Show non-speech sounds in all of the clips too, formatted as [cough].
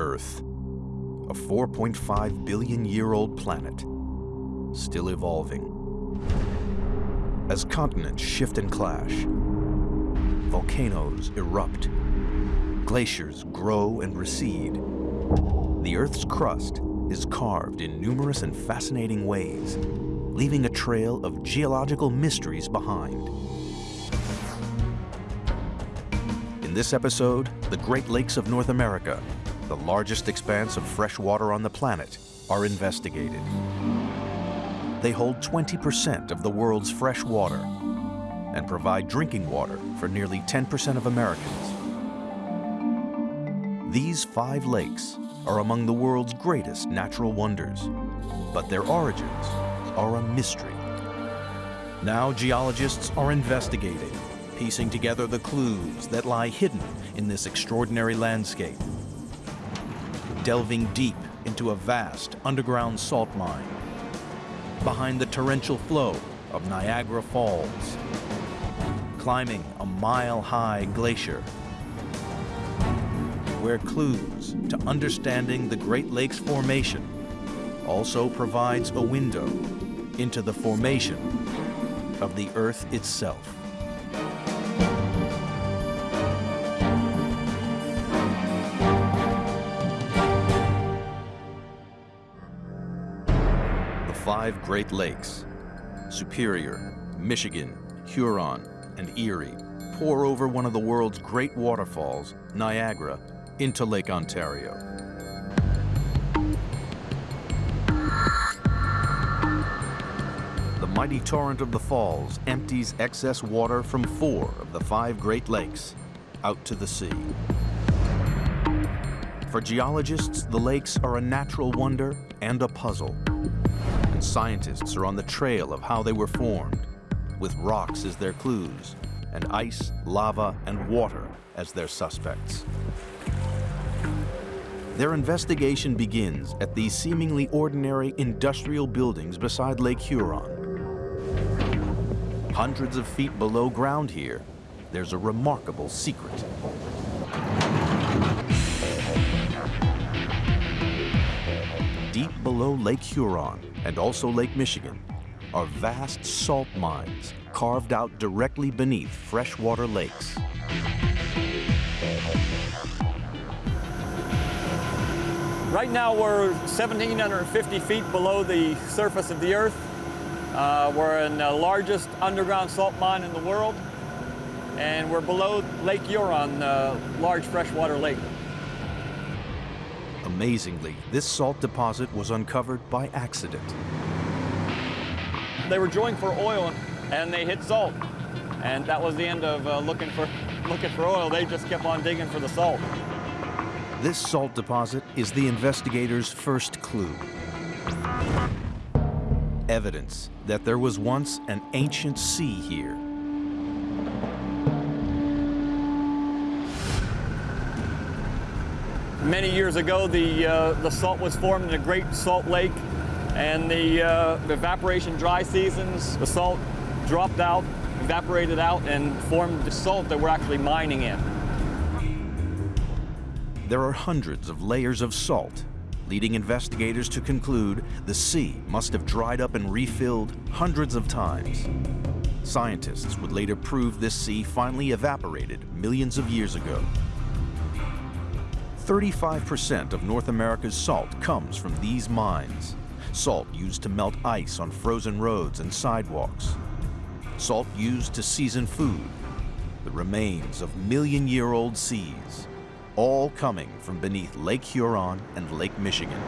Earth, a 4.5 billion year old planet, still evolving. As continents shift and clash, volcanoes erupt, glaciers grow and recede, the Earth's crust is carved in numerous and fascinating ways, leaving a trail of geological mysteries behind. In this episode, the Great Lakes of North America, the largest expanse of fresh water on the planet, are investigated. They hold 20% of the world's fresh water and provide drinking water for nearly 10% of Americans. These five lakes are among the world's greatest natural wonders, but their origins are a mystery. Now geologists are investigating, piecing together the clues that lie hidden in this extraordinary landscape. Delving deep into a vast underground salt mine, behind the torrential flow of Niagara Falls, climbing a mile-high glacier where clues to understanding the Great Lakes Formation also provides a window into the formation of the Earth itself. Five Great Lakes, Superior, Michigan, Huron, and Erie, pour over one of the world's great waterfalls, Niagara, into Lake Ontario. The mighty torrent of the falls empties excess water from four of the five Great Lakes out to the sea. For geologists, the lakes are a natural wonder and a puzzle. And scientists are on the trail of how they were formed, with rocks as their clues, and ice, lava, and water as their suspects. Their investigation begins at these seemingly ordinary industrial buildings beside Lake Huron. Hundreds of feet below ground here, there's a remarkable secret. Below Lake Huron and also Lake Michigan are vast salt mines carved out directly beneath freshwater lakes. Right now we're 1,750 feet below the surface of the Earth. Uh, we're in the largest underground salt mine in the world, and we're below Lake Huron, a large freshwater lake. Amazingly, this salt deposit was uncovered by accident. They were drilling for oil, and they hit salt, and that was the end of uh, looking for [laughs] looking for oil. They just kept on digging for the salt. This salt deposit is the investigators' first clue. Evidence that there was once an ancient sea here. Many years ago, the, uh, the salt was formed in the Great Salt Lake, and the, uh, the evaporation dry seasons, the salt dropped out, evaporated out, and formed the salt that we're actually mining in. There are hundreds of layers of salt, leading investigators to conclude the sea must have dried up and refilled hundreds of times. Scientists would later prove this sea finally evaporated millions of years ago. 35% of North America's salt comes from these mines. Salt used to melt ice on frozen roads and sidewalks. Salt used to season food. The remains of million-year-old seas all coming from beneath Lake Huron and Lake Michigan.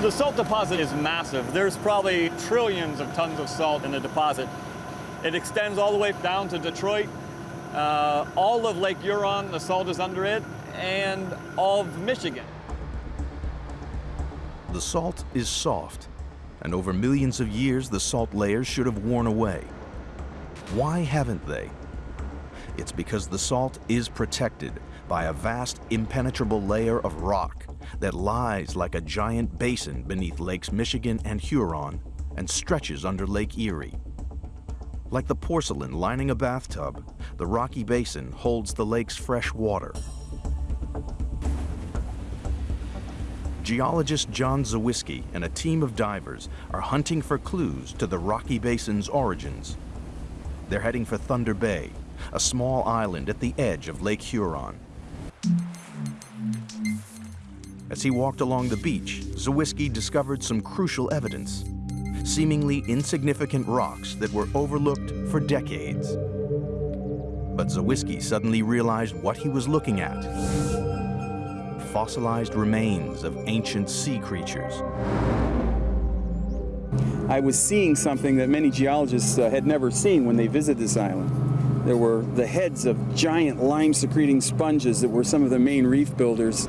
The salt deposit is massive. There's probably trillions of tons of salt in the deposit. It extends all the way down to Detroit. Uh, all of Lake Huron, the salt is under it, and all of Michigan. The salt is soft, and over millions of years the salt layers should have worn away. Why haven't they? It's because the salt is protected by a vast impenetrable layer of rock that lies like a giant basin beneath Lakes Michigan and Huron and stretches under Lake Erie. Like the porcelain lining a bathtub, the rocky basin holds the lake's fresh water. geologist John Zawiskie and a team of divers are hunting for clues to the Rocky Basin's origins. They're heading for Thunder Bay, a small island at the edge of Lake Huron. As he walked along the beach, Zawiskie discovered some crucial evidence, seemingly insignificant rocks that were overlooked for decades. But Zawiskie suddenly realized what he was looking at. Fossilized remains of ancient sea creatures. I was seeing something that many geologists uh, had never seen when they visited this island. There were the heads of giant lime-secreting sponges that were some of the main reef builders.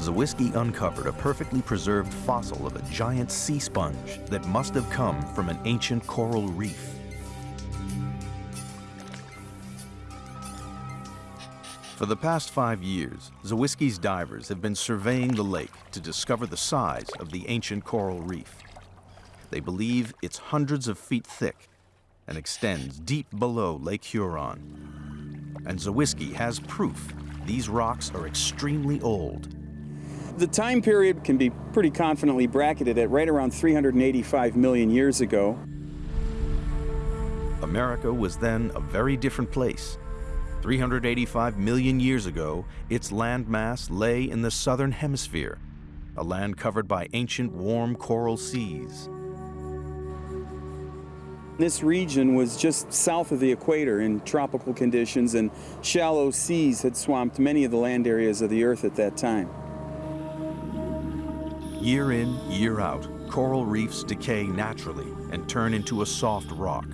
Zawiskie uncovered a perfectly preserved fossil of a giant sea sponge that must have come from an ancient coral reef. For the past five years, Zawiskie's divers have been surveying the lake to discover the size of the ancient coral reef. They believe it's hundreds of feet thick and extends deep below Lake Huron. And Zawiski has proof these rocks are extremely old. The time period can be pretty confidently bracketed at right around 385 million years ago. America was then a very different place 385 million years ago, its landmass lay in the southern hemisphere, a land covered by ancient warm coral seas. This region was just south of the equator in tropical conditions and shallow seas had swamped many of the land areas of the Earth at that time. Year in, year out, coral reefs decay naturally and turn into a soft rock,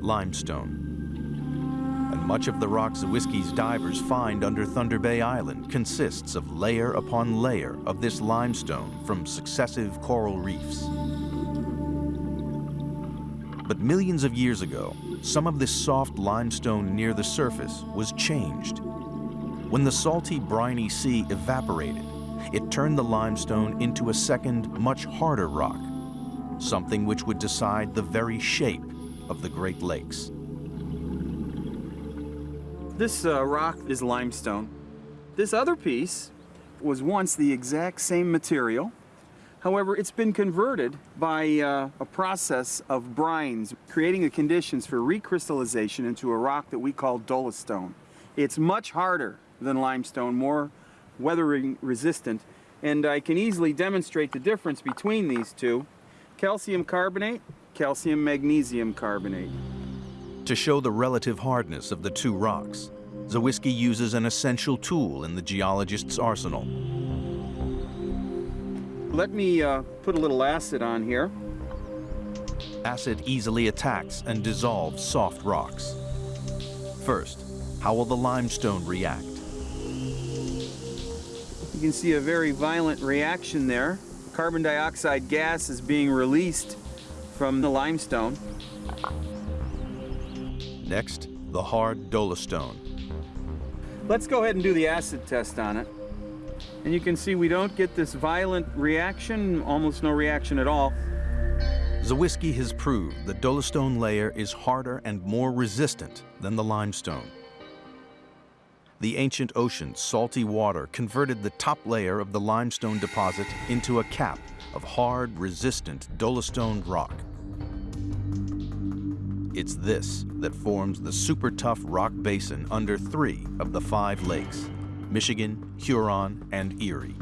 limestone And much of the rock Zawiskie's divers find under Thunder Bay Island consists of layer upon layer of this limestone from successive coral reefs. But millions of years ago, some of this soft limestone near the surface was changed. When the salty, briny sea evaporated, it turned the limestone into a second, much harder rock, something which would decide the very shape of the Great Lakes. This uh, rock is limestone. This other piece was once the exact same material. However, it's been converted by uh, a process of brines, creating the conditions for recrystallization into a rock that we call dolostone. It's much harder than limestone, more weathering resistant, and I can easily demonstrate the difference between these two. Calcium carbonate, calcium magnesium carbonate. To show the relative hardness of the two rocks, Zawiskie uses an essential tool in the geologist's arsenal. Let me uh, put a little acid on here. Acid easily attacks and dissolves soft rocks. First, how will the limestone react? You can see a very violent reaction there. Carbon dioxide gas is being released from the limestone. Next, the hard dolostone. Let's go ahead and do the acid test on it. And you can see we don't get this violent reaction, almost no reaction at all. Zawiskie has proved the dolostone layer is harder and more resistant than the limestone. The ancient ocean's salty water converted the top layer of the limestone deposit into a cap of hard, resistant dolostone rock. It's this that forms the super tough rock basin under three of the five lakes, Michigan, Huron, and Erie.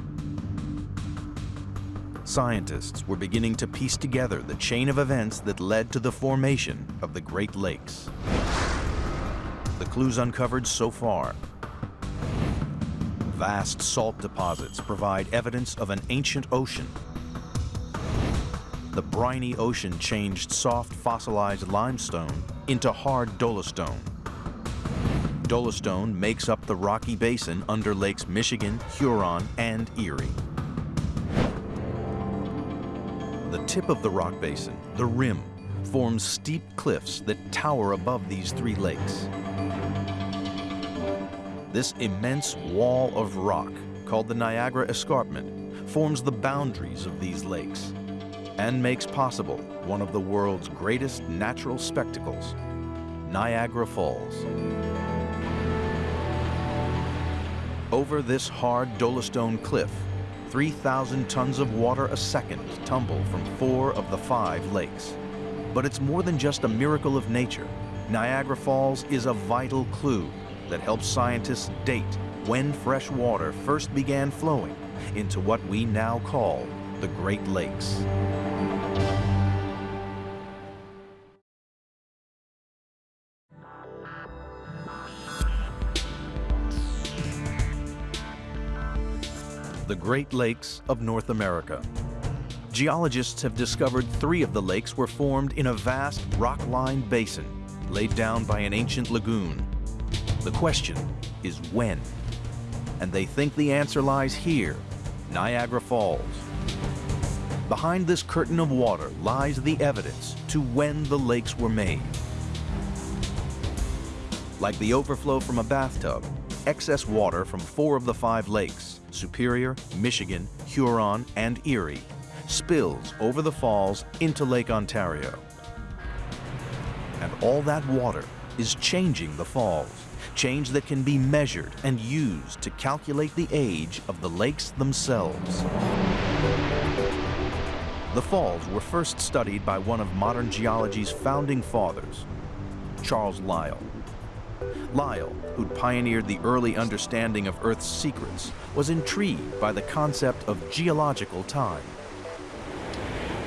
Scientists were beginning to piece together the chain of events that led to the formation of the Great Lakes. The clues uncovered so far vast salt deposits provide evidence of an ancient ocean the briny ocean changed soft fossilized limestone into hard dolostone. Dolostone makes up the rocky basin under lakes Michigan, Huron, and Erie. The tip of the rock basin, the rim, forms steep cliffs that tower above these three lakes. This immense wall of rock, called the Niagara Escarpment, forms the boundaries of these lakes and makes possible one of the world's greatest natural spectacles, Niagara Falls. Over this hard dolostone cliff, 3,000 tons of water a second tumble from four of the five lakes. But it's more than just a miracle of nature. Niagara Falls is a vital clue that helps scientists date when fresh water first began flowing into what we now call the Great Lakes. The Great Lakes of North America. Geologists have discovered three of the lakes were formed in a vast rock-lined basin laid down by an ancient lagoon. The question is when? And they think the answer lies here, Niagara Falls. Behind this curtain of water lies the evidence to when the lakes were made. Like the overflow from a bathtub, excess water from four of the five lakes, Superior, Michigan, Huron, and Erie, spills over the falls into Lake Ontario. And all that water is changing the falls, change that can be measured and used to calculate the age of the lakes themselves. The falls were first studied by one of modern geology's founding fathers, Charles Lyell. Lyell, who'd pioneered the early understanding of Earth's secrets, was intrigued by the concept of geological time.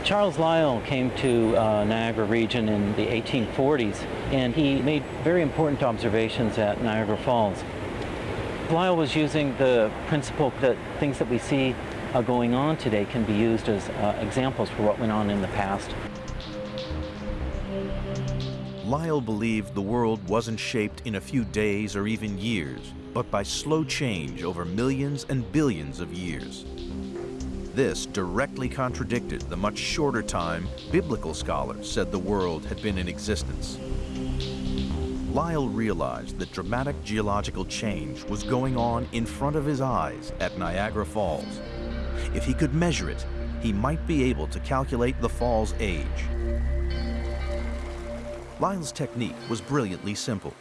Charles Lyell came to uh, Niagara region in the 1840s and he made very important observations at Niagara Falls. Lyell was using the principle that things that we see uh, going on today can be used as uh, examples for what went on in the past. Lyell believed the world wasn't shaped in a few days or even years, but by slow change over millions and billions of years. This directly contradicted the much shorter time biblical scholars said the world had been in existence. Lyell realized that dramatic geological change was going on in front of his eyes at Niagara Falls. If he could measure it, he might be able to calculate the fall's age. Lyell's technique was brilliantly simple.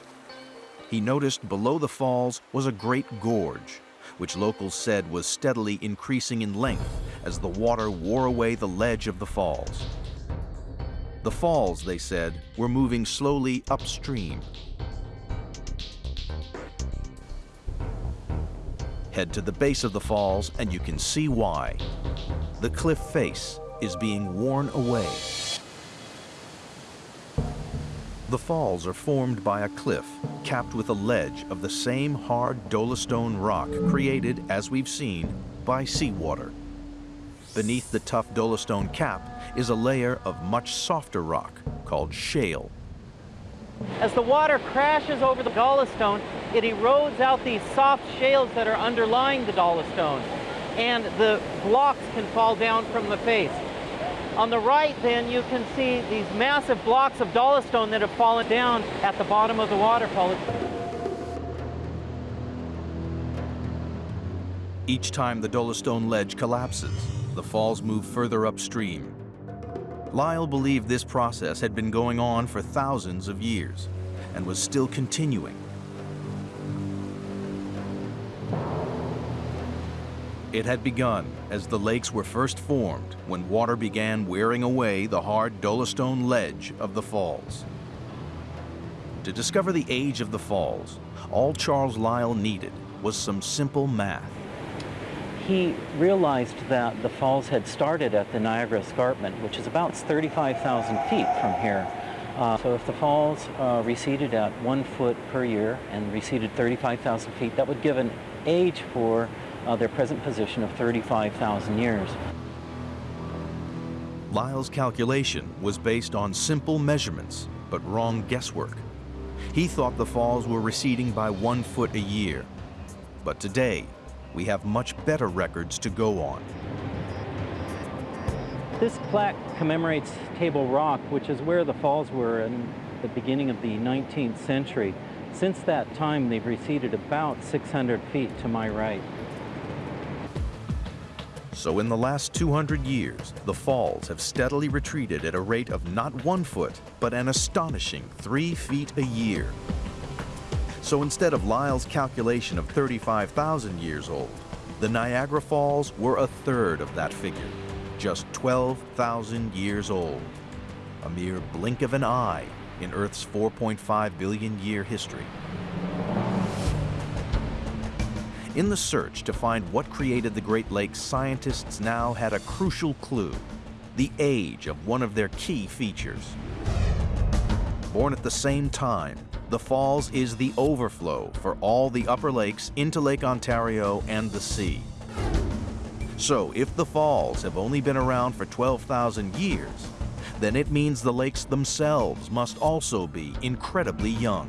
He noticed below the falls was a great gorge, which locals said was steadily increasing in length as the water wore away the ledge of the falls. The falls, they said, were moving slowly upstream. Head to the base of the falls and you can see why. The cliff face is being worn away. The falls are formed by a cliff capped with a ledge of the same hard dolostone rock created, as we've seen, by seawater. Beneath the tough dolostone cap is a layer of much softer rock called shale. As the water crashes over the dolostone, it erodes out these soft shales that are underlying the dolostone, and the blocks can fall down from the face. On the right, then, you can see these massive blocks of dolostone that have fallen down at the bottom of the waterfall. Each time the dolostone ledge collapses, the falls move further upstream. Lyell believed this process had been going on for thousands of years and was still continuing It had begun as the lakes were first formed when water began wearing away the hard dolostone ledge of the falls. To discover the age of the falls, all Charles Lyell needed was some simple math. He realized that the falls had started at the Niagara Escarpment, which is about 35,000 feet from here. Uh, so if the falls uh, receded at one foot per year and receded 35,000 feet, that would give an age for uh, their present position of 35,000 years. Lyell's calculation was based on simple measurements, but wrong guesswork. He thought the falls were receding by one foot a year. But today, we have much better records to go on. This plaque commemorates Table Rock, which is where the falls were in the beginning of the 19th century. Since that time, they've receded about 600 feet to my right. So in the last 200 years, the falls have steadily retreated at a rate of not one foot, but an astonishing three feet a year. So instead of Lyell's calculation of 35,000 years old, the Niagara Falls were a third of that figure, just 12,000 years old. A mere blink of an eye in Earth's 4.5 billion year history. In the search to find what created the Great Lakes, scientists now had a crucial clue, the age of one of their key features. Born at the same time, the falls is the overflow for all the upper lakes into Lake Ontario and the sea. So if the falls have only been around for 12,000 years, then it means the lakes themselves must also be incredibly young.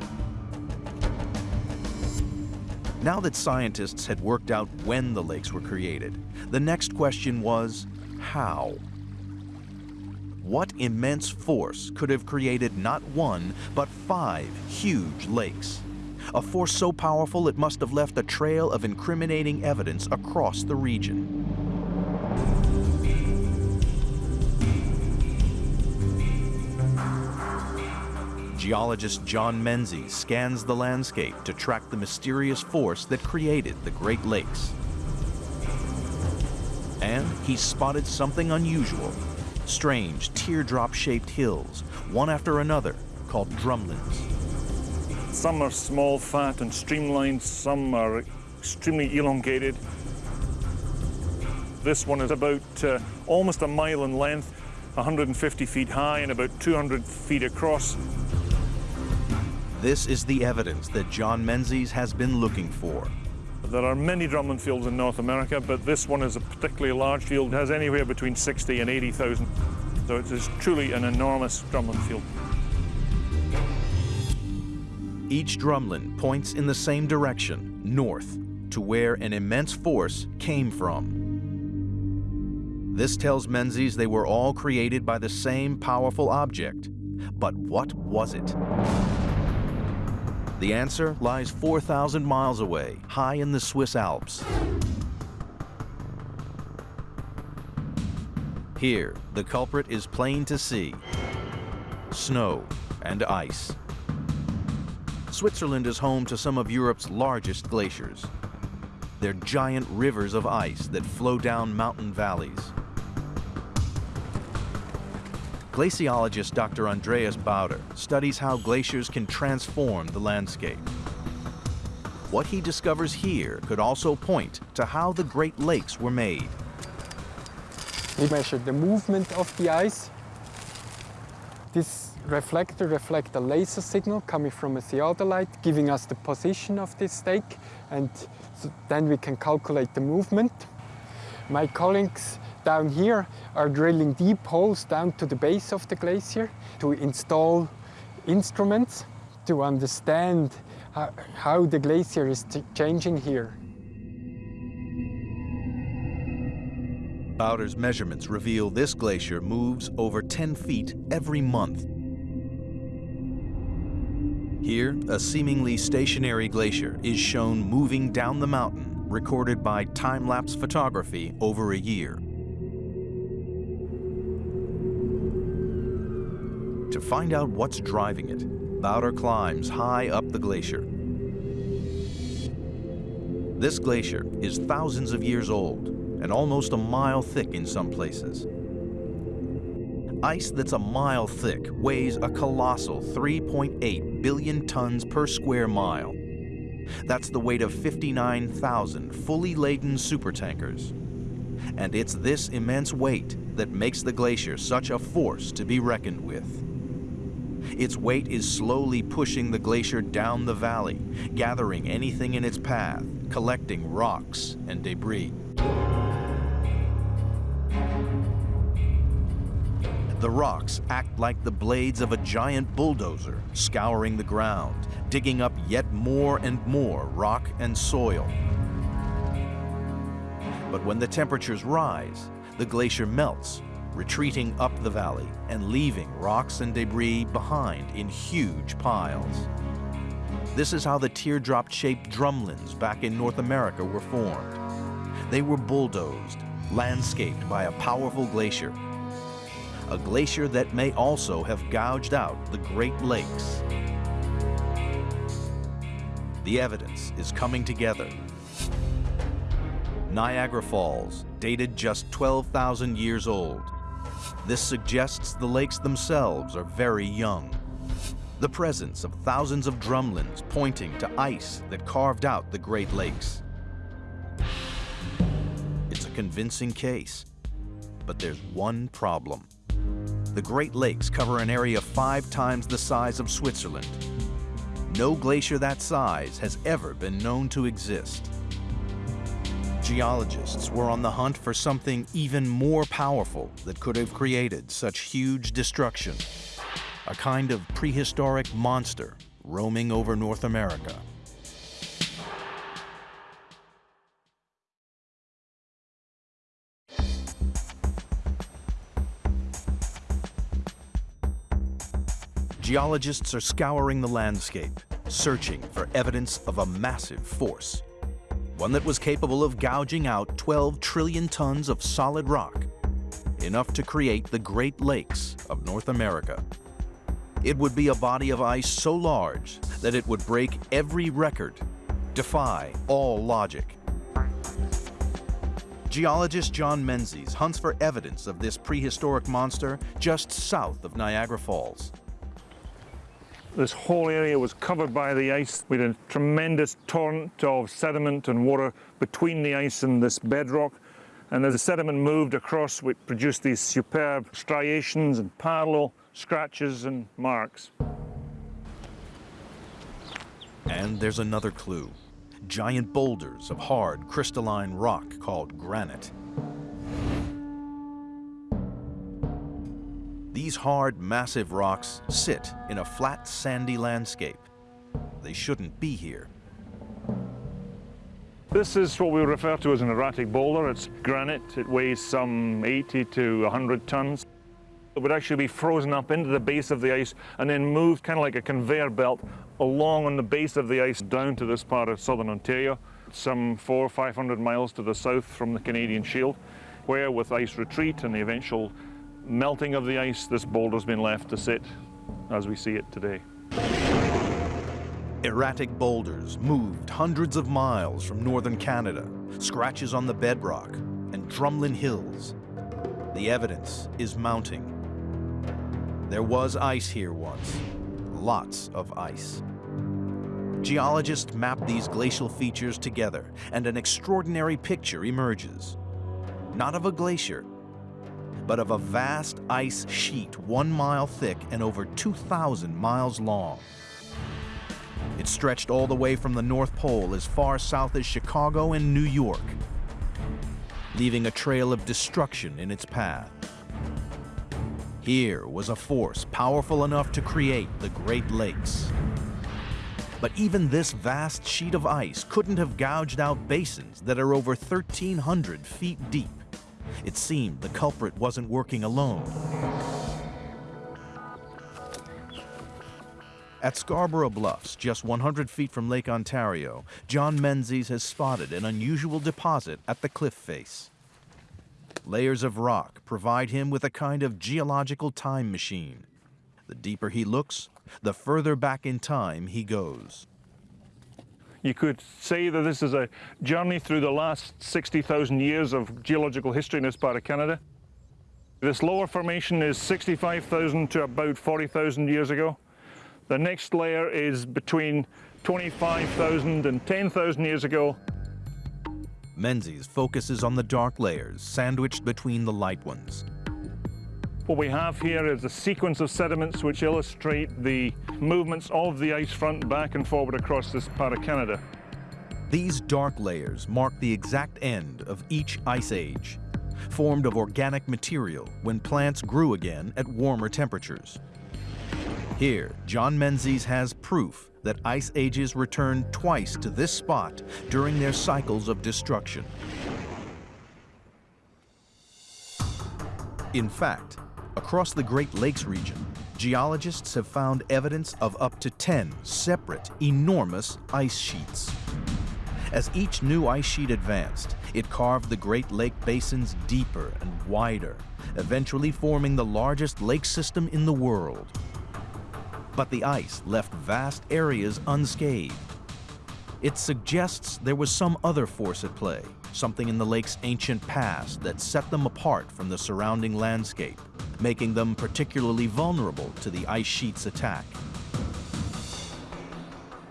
Now that scientists had worked out when the lakes were created, the next question was, how? What immense force could have created not one, but five huge lakes? A force so powerful it must have left a trail of incriminating evidence across the region. Geologist John Menzies scans the landscape to track the mysterious force that created the Great Lakes. And he spotted something unusual. Strange teardrop-shaped hills, one after another, called drumlins. Some are small, fat and streamlined, some are extremely elongated. This one is about uh, almost a mile in length, 150 feet high and about 200 feet across. This is the evidence that John Menzies has been looking for. There are many drumlin fields in North America, but this one is a particularly large field. It has anywhere between 60 and 80,000. So it is truly an enormous drumlin field. Each drumlin points in the same direction, north, to where an immense force came from. This tells Menzies they were all created by the same powerful object. But what was it? The answer lies 4,000 miles away, high in the Swiss Alps. Here, the culprit is plain to see. Snow and ice. Switzerland is home to some of Europe's largest glaciers. They're giant rivers of ice that flow down mountain valleys. Glaciologist Dr. Andreas Bauder studies how glaciers can transform the landscape. What he discovers here could also point to how the Great Lakes were made. We measure the movement of the ice. This reflector reflects a laser signal coming from a theodolite, giving us the position of this stake, and so then we can calculate the movement. My colleagues down here are drilling deep holes down to the base of the glacier to install instruments to understand how, how the glacier is changing here. Bauder's measurements reveal this glacier moves over 10 feet every month. Here, a seemingly stationary glacier is shown moving down the mountain, recorded by time-lapse photography over a year. To find out what's driving it, Bauder climbs high up the glacier. This glacier is thousands of years old and almost a mile thick in some places. Ice that's a mile thick weighs a colossal 3.8 billion tons per square mile. That's the weight of 59,000 fully laden supertankers. And it's this immense weight that makes the glacier such a force to be reckoned with. Its weight is slowly pushing the glacier down the valley, gathering anything in its path, collecting rocks and debris. The rocks act like the blades of a giant bulldozer, scouring the ground, digging up yet more and more rock and soil. But when the temperatures rise, the glacier melts, retreating up the valley and leaving rocks and debris behind in huge piles. This is how the teardrop-shaped drumlins back in North America were formed. They were bulldozed, landscaped by a powerful glacier. A glacier that may also have gouged out the Great Lakes. The evidence is coming together. Niagara Falls, dated just 12,000 years old. This suggests the lakes themselves are very young. The presence of thousands of drumlins pointing to ice that carved out the Great Lakes. It's a convincing case, but there's one problem. The Great Lakes cover an area five times the size of Switzerland. No glacier that size has ever been known to exist. Geologists were on the hunt for something even more powerful that could have created such huge destruction. A kind of prehistoric monster roaming over North America. Geologists are scouring the landscape, searching for evidence of a massive force. One that was capable of gouging out 12 trillion tons of solid rock, enough to create the Great Lakes of North America. It would be a body of ice so large that it would break every record, defy all logic. Geologist John Menzies hunts for evidence of this prehistoric monster just south of Niagara Falls. This whole area was covered by the ice with a tremendous torrent of sediment and water between the ice and this bedrock. And as the sediment moved across, it produced these superb striations and parallel scratches and marks. And there's another clue. Giant boulders of hard crystalline rock called granite. These hard, massive rocks sit in a flat, sandy landscape. They shouldn't be here. This is what we refer to as an erratic boulder. It's granite. It weighs some 80 to 100 tons. It would actually be frozen up into the base of the ice and then moved kind of like a conveyor belt along on the base of the ice down to this part of southern Ontario, some four or 500 miles to the south from the Canadian Shield, where with ice retreat and the eventual melting of the ice, this boulder's been left to sit as we see it today. Erratic boulders moved hundreds of miles from northern Canada, scratches on the bedrock, and drumlin hills. The evidence is mounting. There was ice here once, lots of ice. Geologists map these glacial features together, and an extraordinary picture emerges. Not of a glacier, but of a vast ice sheet one mile thick and over 2,000 miles long. It stretched all the way from the North Pole as far south as Chicago and New York, leaving a trail of destruction in its path. Here was a force powerful enough to create the Great Lakes. But even this vast sheet of ice couldn't have gouged out basins that are over 1,300 feet deep. It seemed the culprit wasn't working alone. At Scarborough Bluffs, just 100 feet from Lake Ontario, John Menzies has spotted an unusual deposit at the cliff face. Layers of rock provide him with a kind of geological time machine. The deeper he looks, the further back in time he goes. You could say that this is a journey through the last 60,000 years of geological history in this part of Canada. This lower formation is 65,000 to about 40,000 years ago. The next layer is between 25,000 and 10,000 years ago. Menzies focuses on the dark layers sandwiched between the light ones. What we have here is a sequence of sediments which illustrate the movements of the ice front back and forward across this part of Canada. These dark layers mark the exact end of each ice age, formed of organic material when plants grew again at warmer temperatures. Here, John Menzies has proof that ice ages return twice to this spot during their cycles of destruction. In fact, across the Great Lakes region, geologists have found evidence of up to 10 separate, enormous ice sheets. As each new ice sheet advanced, it carved the Great Lake basins deeper and wider, eventually forming the largest lake system in the world. But the ice left vast areas unscathed. It suggests there was some other force at play, something in the lake's ancient past that set them apart from the surrounding landscape, making them particularly vulnerable to the ice sheet's attack.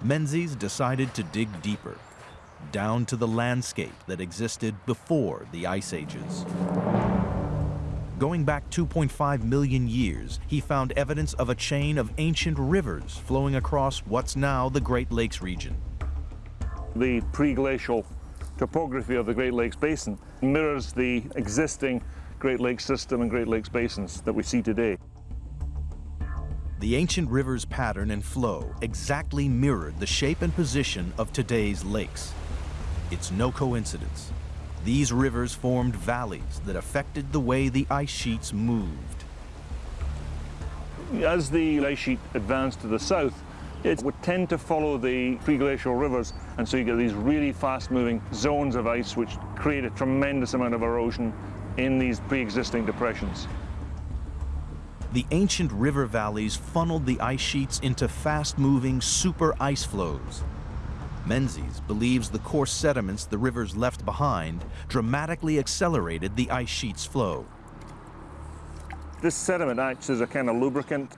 Menzies decided to dig deeper, down to the landscape that existed before the ice ages. Going back 2.5 million years, he found evidence of a chain of ancient rivers flowing across what's now the Great Lakes region. The pre-glacial topography of the Great Lakes Basin mirrors the existing Great Lakes system and Great Lakes basins that we see today. The ancient river's pattern and flow exactly mirrored the shape and position of today's lakes. It's no coincidence. These rivers formed valleys that affected the way the ice sheets moved. As the ice sheet advanced to the south, it would tend to follow the pre-glacial rivers, and so you get these really fast-moving zones of ice which create a tremendous amount of erosion in these pre-existing depressions. The ancient river valleys funneled the ice sheets into fast-moving super ice flows. Menzies believes the coarse sediments the rivers left behind dramatically accelerated the ice sheet's flow. This sediment acts as a kind of lubricant,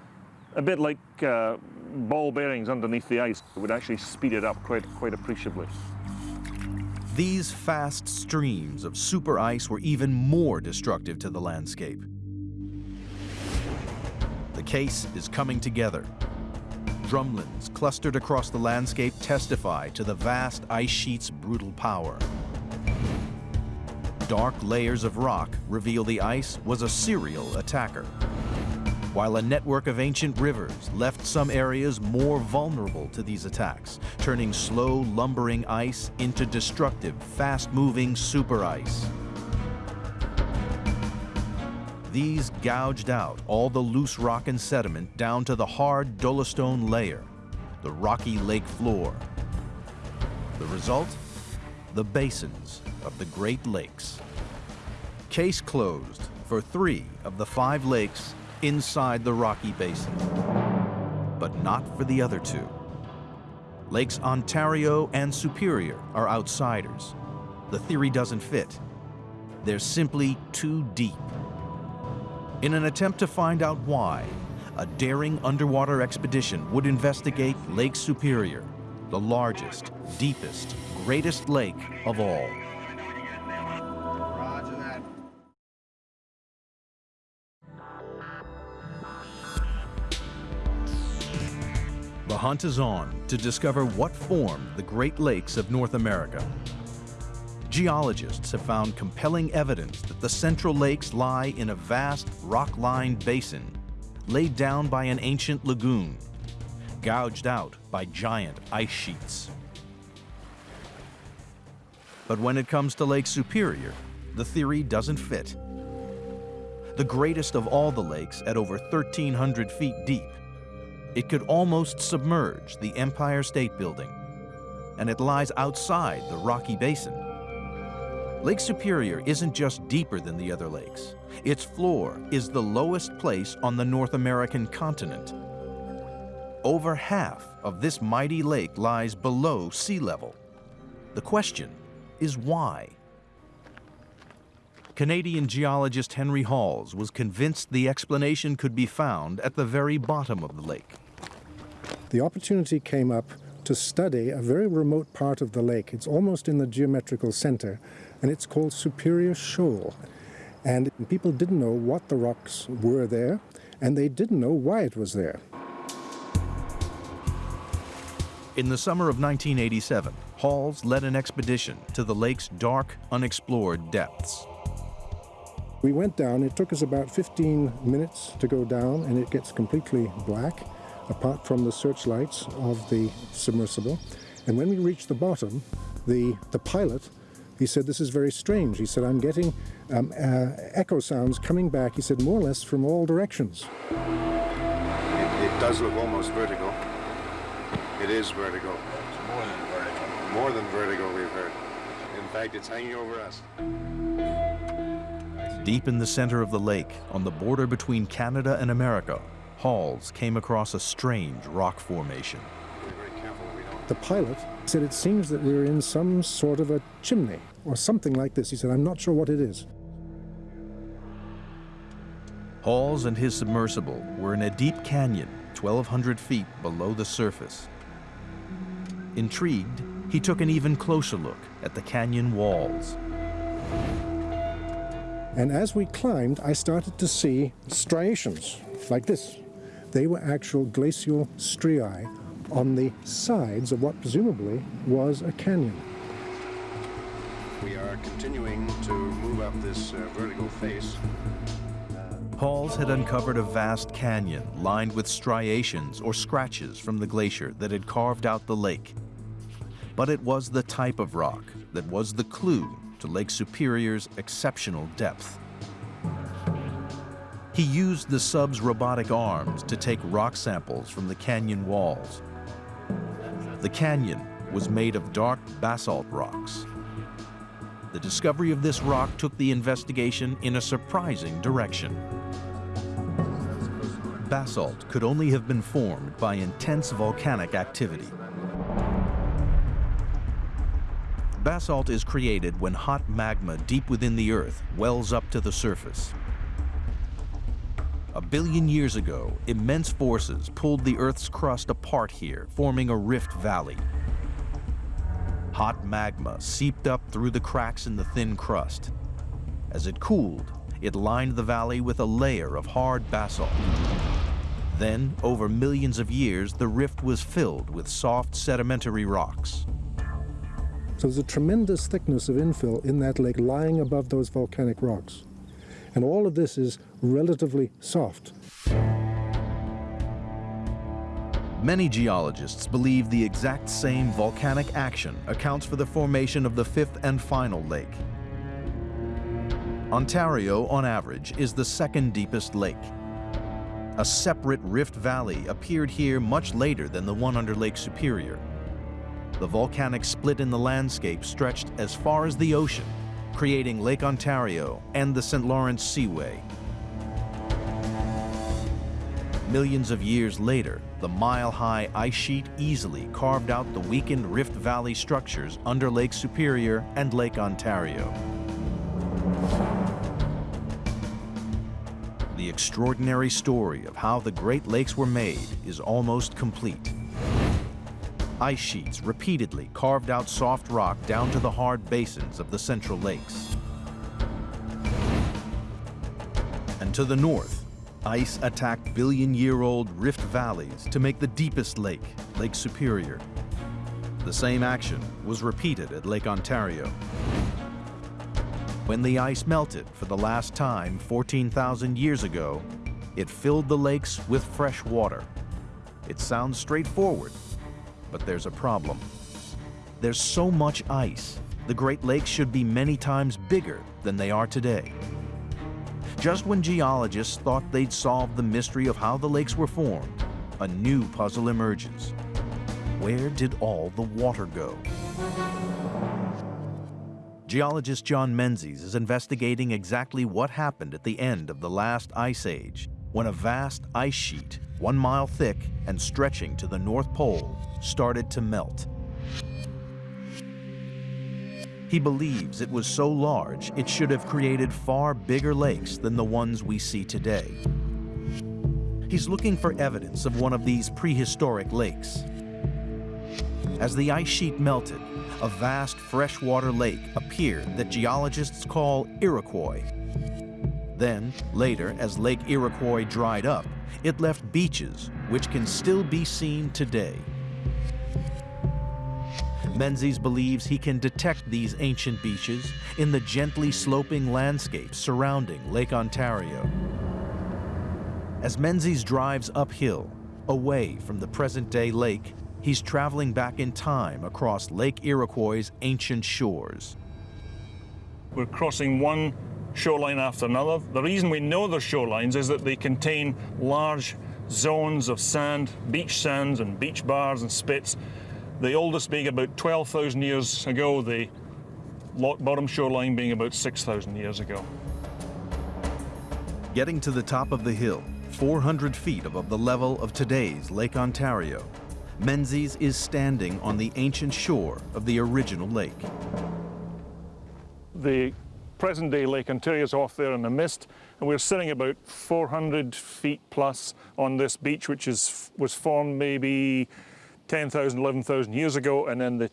a bit like uh, ball bearings underneath the ice. It would actually speed it up quite, quite appreciably. These fast streams of super ice were even more destructive to the landscape. The case is coming together. Drumlins clustered across the landscape testify to the vast ice sheet's brutal power. Dark layers of rock reveal the ice was a serial attacker while a network of ancient rivers left some areas more vulnerable to these attacks, turning slow, lumbering ice into destructive, fast-moving super ice. These gouged out all the loose rock and sediment down to the hard dolostone layer, the rocky lake floor. The result? The basins of the Great Lakes. Case closed for three of the five lakes inside the Rocky Basin, but not for the other two. Lakes Ontario and Superior are outsiders. The theory doesn't fit. They're simply too deep. In an attempt to find out why, a daring underwater expedition would investigate Lake Superior, the largest, deepest, greatest lake of all. Hunt is on to discover what formed the Great Lakes of North America. Geologists have found compelling evidence that the Central Lakes lie in a vast rock-lined basin laid down by an ancient lagoon, gouged out by giant ice sheets. But when it comes to Lake Superior, the theory doesn't fit. The greatest of all the lakes at over 1,300 feet deep, it could almost submerge the Empire State Building, and it lies outside the Rocky Basin. Lake Superior isn't just deeper than the other lakes. Its floor is the lowest place on the North American continent. Over half of this mighty lake lies below sea level. The question is why? Canadian geologist Henry Halls was convinced the explanation could be found at the very bottom of the lake the opportunity came up to study a very remote part of the lake. It's almost in the geometrical center, and it's called Superior Shoal. And people didn't know what the rocks were there, and they didn't know why it was there. In the summer of 1987, Halls led an expedition to the lake's dark, unexplored depths. We went down, it took us about 15 minutes to go down, and it gets completely black apart from the searchlights of the submersible. And when we reached the bottom, the, the pilot, he said, this is very strange. He said, I'm getting um, uh, echo sounds coming back, he said, more or less from all directions. It, it does look almost vertical. It is vertical. It's more than vertical. More than vertical, we've heard. In fact, it's hanging over us. Deep in the center of the lake, on the border between Canada and America, Halls came across a strange rock formation. The pilot said, it seems that we're in some sort of a chimney or something like this. He said, I'm not sure what it is. Halls and his submersible were in a deep canyon 1,200 feet below the surface. Intrigued, he took an even closer look at the canyon walls. And as we climbed, I started to see striations like this. They were actual glacial striae on the sides of what presumably was a canyon. We are continuing to move up this uh, vertical face. Halls had uncovered a vast canyon lined with striations or scratches from the glacier that had carved out the lake. But it was the type of rock that was the clue to Lake Superior's exceptional depth. He used the sub's robotic arms to take rock samples from the canyon walls. The canyon was made of dark basalt rocks. The discovery of this rock took the investigation in a surprising direction. Basalt could only have been formed by intense volcanic activity. Basalt is created when hot magma deep within the earth wells up to the surface. A billion years ago, immense forces pulled the Earth's crust apart here, forming a rift valley. Hot magma seeped up through the cracks in the thin crust. As it cooled, it lined the valley with a layer of hard basalt. Then, over millions of years, the rift was filled with soft sedimentary rocks. So there's a tremendous thickness of infill in that lake lying above those volcanic rocks. And all of this is relatively soft. Many geologists believe the exact same volcanic action accounts for the formation of the fifth and final lake. Ontario, on average, is the second deepest lake. A separate rift valley appeared here much later than the one under Lake Superior. The volcanic split in the landscape stretched as far as the ocean, creating Lake Ontario and the St. Lawrence Seaway. Millions of years later, the mile-high ice sheet easily carved out the weakened Rift Valley structures under Lake Superior and Lake Ontario. The extraordinary story of how the Great Lakes were made is almost complete. Ice sheets repeatedly carved out soft rock down to the hard basins of the Central Lakes. And to the north, ice attacked billion-year-old rift valleys to make the deepest lake, Lake Superior. The same action was repeated at Lake Ontario. When the ice melted for the last time 14,000 years ago, it filled the lakes with fresh water. It sounds straightforward, but there's a problem. There's so much ice, the Great Lakes should be many times bigger than they are today. Just when geologists thought they'd solved the mystery of how the lakes were formed, a new puzzle emerges. Where did all the water go? Geologist John Menzies is investigating exactly what happened at the end of the last ice age, when a vast ice sheet, one mile thick and stretching to the North Pole, started to melt. He believes it was so large it should have created far bigger lakes than the ones we see today. He's looking for evidence of one of these prehistoric lakes. As the ice sheet melted, a vast freshwater lake appeared that geologists call Iroquois. Then, later, as Lake Iroquois dried up, it left beaches which can still be seen today. Menzies believes he can detect these ancient beaches in the gently sloping landscape surrounding Lake Ontario. As Menzies drives uphill, away from the present-day lake, he's traveling back in time across Lake Iroquois' ancient shores. We're crossing one shoreline after another. The reason we know they're shorelines is that they contain large zones of sand, beach sands and beach bars and spits the oldest being about 12,000 years ago, the lock bottom shoreline being about 6,000 years ago. Getting to the top of the hill, 400 feet above the level of today's Lake Ontario, Menzies is standing on the ancient shore of the original lake. The present-day Lake Ontario is off there in the mist, and we're sitting about 400 feet plus on this beach, which is, was formed maybe 10,000, 11,000 years ago, and then the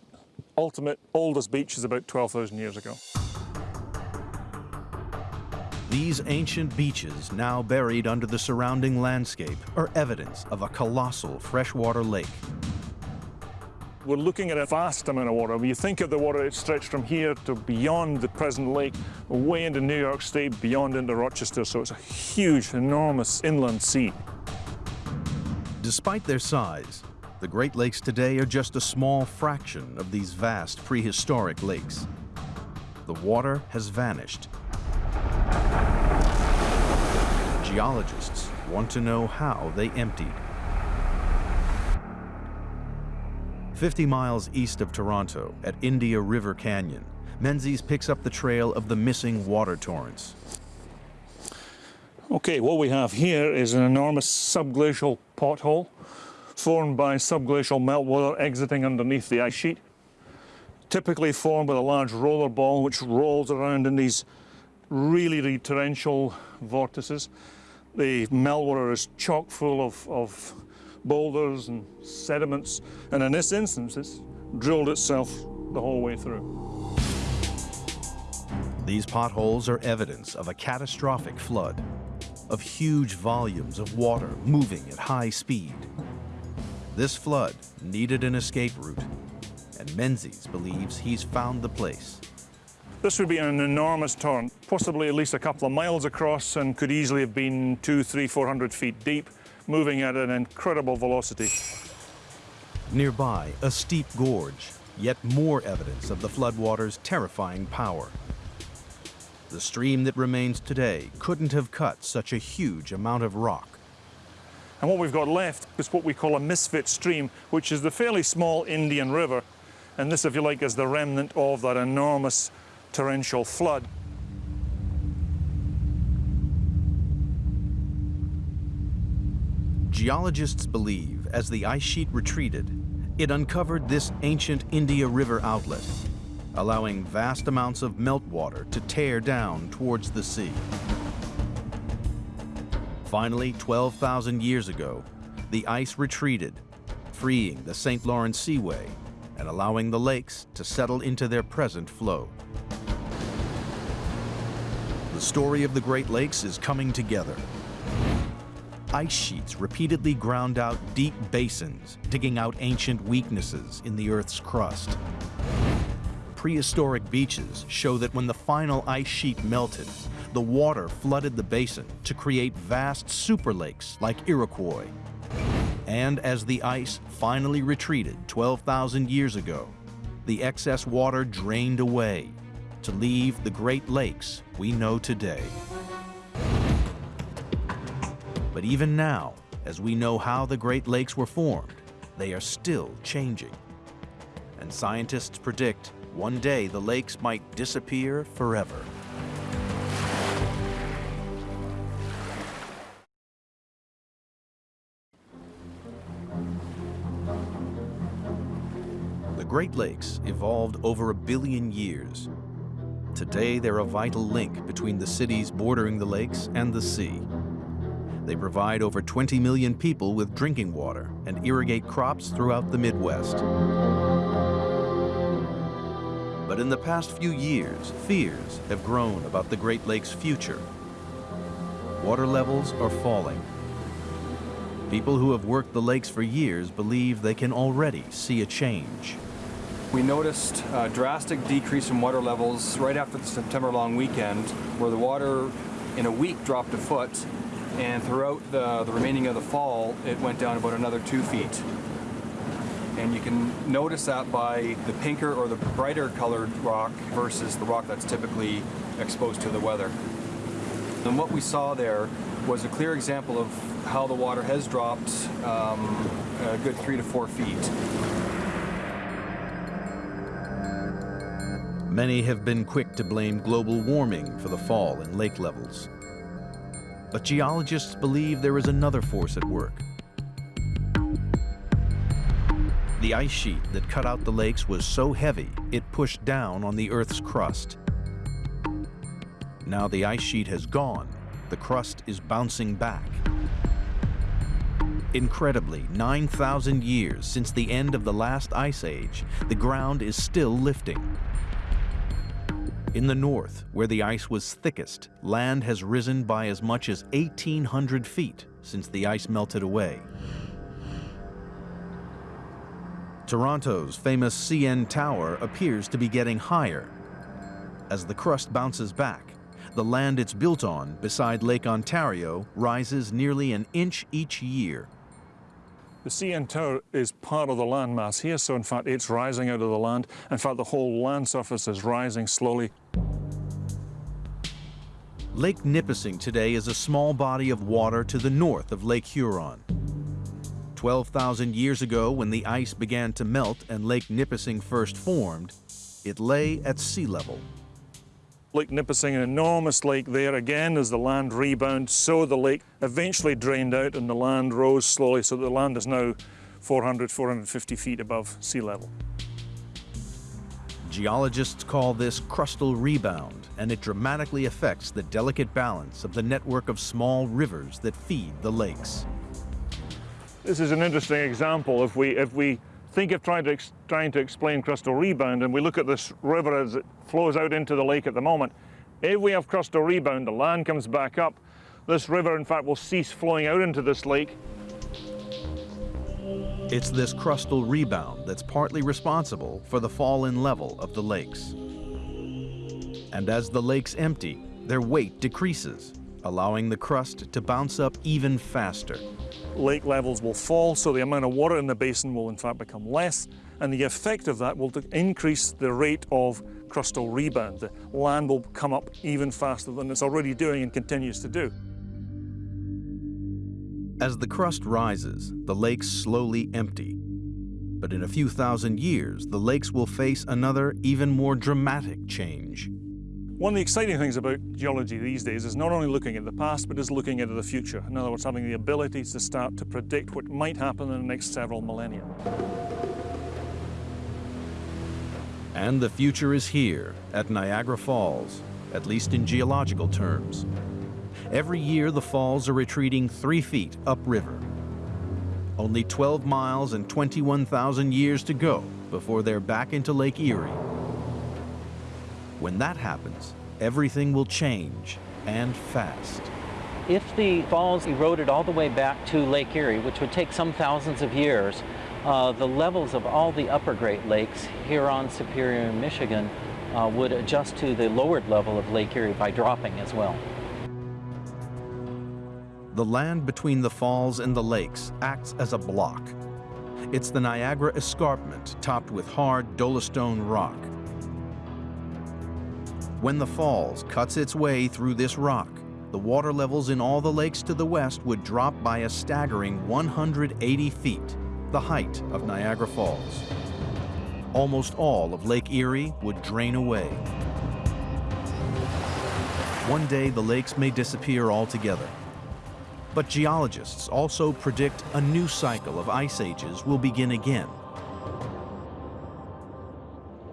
ultimate oldest beach is about 12,000 years ago. These ancient beaches, now buried under the surrounding landscape, are evidence of a colossal freshwater lake. We're looking at a vast amount of water. When you think of the water, it stretched from here to beyond the present lake, way into New York State, beyond into Rochester, so it's a huge, enormous inland sea. Despite their size, the Great Lakes today are just a small fraction of these vast prehistoric lakes. The water has vanished, Geologists want to know how they emptied. 50 miles east of Toronto, at Indian River Canyon, Menzies picks up the trail of the missing water torrents. Okay, what we have here is an enormous subglacial pothole formed by subglacial meltwater exiting underneath the ice sheet. Typically formed with a large roller ball which rolls around in these really torrential vortices. The meltwater is chock full of, of boulders and sediments, and in this instance, it's drilled itself the whole way through. These potholes are evidence of a catastrophic flood, of huge volumes of water moving at high speed. This flood needed an escape route, and Menzies believes he's found the place. This would be an enormous torrent, possibly at least a couple of miles across and could easily have been two, three, four hundred feet deep, moving at an incredible velocity. Nearby, a steep gorge, yet more evidence of the floodwater's terrifying power. The stream that remains today couldn't have cut such a huge amount of rock. And what we've got left is what we call a misfit stream, which is the fairly small Indian River. And this, if you like, is the remnant of that enormous torrential flood. Geologists believe as the ice sheet retreated, it uncovered this ancient Indian River outlet, allowing vast amounts of meltwater to tear down towards the sea. Finally, 12,000 years ago, the ice retreated, freeing the St. Lawrence Seaway and allowing the lakes to settle into their present flow. The story of the Great Lakes is coming together. Ice sheets repeatedly ground out deep basins, digging out ancient weaknesses in the Earth's crust. Prehistoric beaches show that when the final ice sheet melted, the water flooded the basin to create vast super lakes like Iroquois. And as the ice finally retreated 12,000 years ago, the excess water drained away to leave the Great Lakes we know today. But even now, as we know how the Great Lakes were formed, they are still changing. And scientists predict one day the lakes might disappear forever. The Great Lakes evolved over a billion years. Today, they're a vital link between the cities bordering the lakes and the sea. They provide over 20 million people with drinking water and irrigate crops throughout the Midwest. But in the past few years, fears have grown about the Great Lakes' future. Water levels are falling. People who have worked the lakes for years believe they can already see a change. We noticed a drastic decrease in water levels right after the September long weekend, where the water in a week dropped a foot, and throughout the, the remaining of the fall, it went down about another two feet. And you can notice that by the pinker or the brighter colored rock versus the rock that's typically exposed to the weather. And what we saw there was a clear example of how the water has dropped um, a good three to four feet. Many have been quick to blame global warming for the fall in lake levels. But geologists believe there is another force at work. The ice sheet that cut out the lakes was so heavy, it pushed down on the Earth's crust. Now the ice sheet has gone, the crust is bouncing back. Incredibly, 9,000 years since the end of the last ice age, the ground is still lifting. In the north, where the ice was thickest, land has risen by as much as 1,800 feet since the ice melted away. Toronto's famous CN Tower appears to be getting higher. As the crust bounces back, the land it's built on beside Lake Ontario rises nearly an inch each year. The CN Tower is part of the landmass here, so in fact it's rising out of the land. In fact, the whole land surface is rising slowly. Lake Nipissing today is a small body of water to the north of Lake Huron. 12,000 years ago, when the ice began to melt and Lake Nipissing first formed, it lay at sea level. Lake Nipissing, an enormous lake there. Again, as the land rebounded, so the lake eventually drained out and the land rose slowly, so the land is now 400, 450 feet above sea level. Geologists call this crustal rebound, and it dramatically affects the delicate balance of the network of small rivers that feed the lakes. This is an interesting example. If we, if we think of trying to, trying to explain crustal rebound and we look at this river as it flows out into the lake at the moment, if we have crustal rebound, the land comes back up, this river in fact will cease flowing out into this lake. It's this crustal rebound that's partly responsible for the fall in level of the lakes. And as the lakes empty, their weight decreases, allowing the crust to bounce up even faster lake levels will fall, so the amount of water in the basin will in fact become less, and the effect of that will increase the rate of crustal rebound. The land will come up even faster than it's already doing and continues to do. As the crust rises, the lakes slowly empty. But in a few thousand years, the lakes will face another, even more dramatic change. One of the exciting things about geology these days is not only looking at the past, but is looking into the future. In other words, having the ability to start to predict what might happen in the next several millennia. And the future is here at Niagara Falls, at least in geological terms. Every year, the falls are retreating three feet upriver. Only 12 miles and 21,000 years to go before they're back into Lake Erie when that happens, everything will change, and fast. If the falls eroded all the way back to Lake Erie, which would take some thousands of years, uh, the levels of all the upper Great Lakes, Huron, Superior, and Michigan, uh, would adjust to the lowered level of Lake Erie by dropping as well. The land between the falls and the lakes acts as a block. It's the Niagara Escarpment topped with hard dolostone rock. When the falls cuts its way through this rock, the water levels in all the lakes to the west would drop by a staggering 180 feet, the height of Niagara Falls. Almost all of Lake Erie would drain away. One day the lakes may disappear altogether. But geologists also predict a new cycle of ice ages will begin again.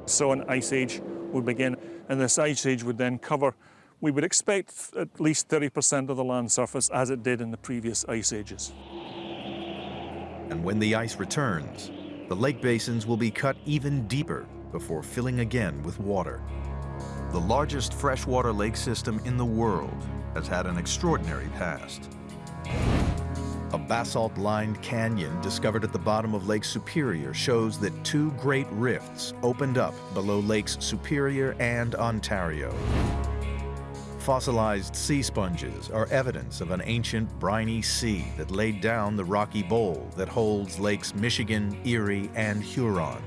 So an ice age would begin and this ice age would then cover, we would expect at least 30% of the land surface as it did in the previous ice ages. And when the ice returns, the lake basins will be cut even deeper before filling again with water. The largest freshwater lake system in the world has had an extraordinary past. A basalt-lined canyon discovered at the bottom of Lake Superior shows that two great rifts opened up below Lakes Superior and Ontario. Fossilized sea sponges are evidence of an ancient briny sea that laid down the rocky bowl that holds Lakes Michigan, Erie, and Huron.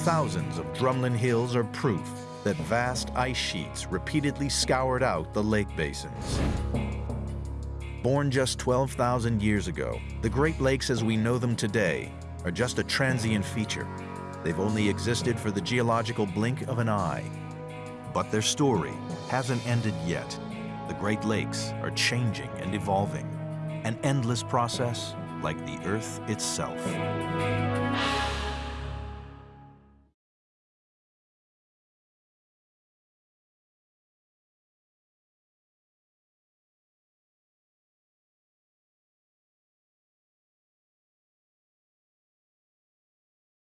Thousands of drumlin hills are proof that vast ice sheets repeatedly scoured out the lake basins. Born just 12,000 years ago, the Great Lakes as we know them today are just a transient feature. They've only existed for the geological blink of an eye. But their story hasn't ended yet. The Great Lakes are changing and evolving, an endless process like the Earth itself.